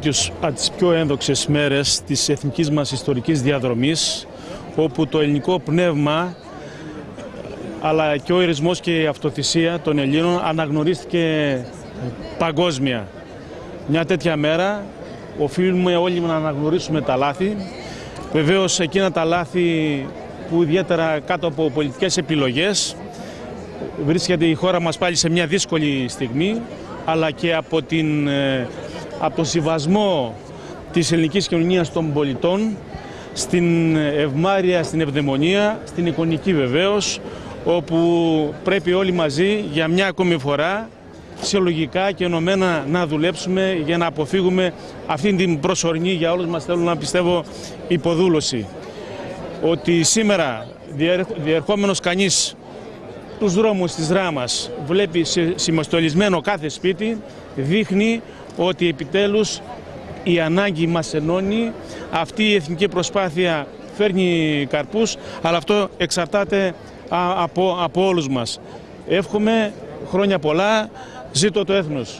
Τις, από τις πιο ένδοξες μέρες της εθνικής μας ιστορικής διαδρομής όπου το ελληνικό πνεύμα αλλά και ο ειρισμός και η αυτοθυσία των Ελλήνων αναγνωρίστηκε παγκόσμια. Μια τέτοια μέρα οφείλουμε όλοι να αναγνωρίσουμε τα λάθη. Βεβαίως εκείνα τα λάθη που ιδιαίτερα κάτω από πολιτικές επιλογές βρίσκεται η χώρα μας πάλι σε μια δύσκολη στιγμή αλλά και από, την, ε, από τον συμβασμό της ελληνικής κοινωνίας των πολιτών στην ευμάρεια, στην ευδαιμονία, στην εικονική βεβαίως όπου πρέπει όλοι μαζί για μια ακόμη φορά συλλογικά και ενωμένα να δουλέψουμε για να αποφύγουμε αυτήν την προσωρινή για όλους μας θέλω να πιστεύω υποδούλωση. Ότι σήμερα διερχόμενος κανείς τους δρόμους της Ράμας βλέπει συμμαστολισμένο κάθε σπίτι δείχνει ότι επιτέλους η ανάγκη μας ενώνει, αυτή η εθνική προσπάθεια φέρνει καρπούς, αλλά αυτό εξαρτάται από, από όλους μας. Εύχομαι χρόνια πολλά, ζήτω το έθνος.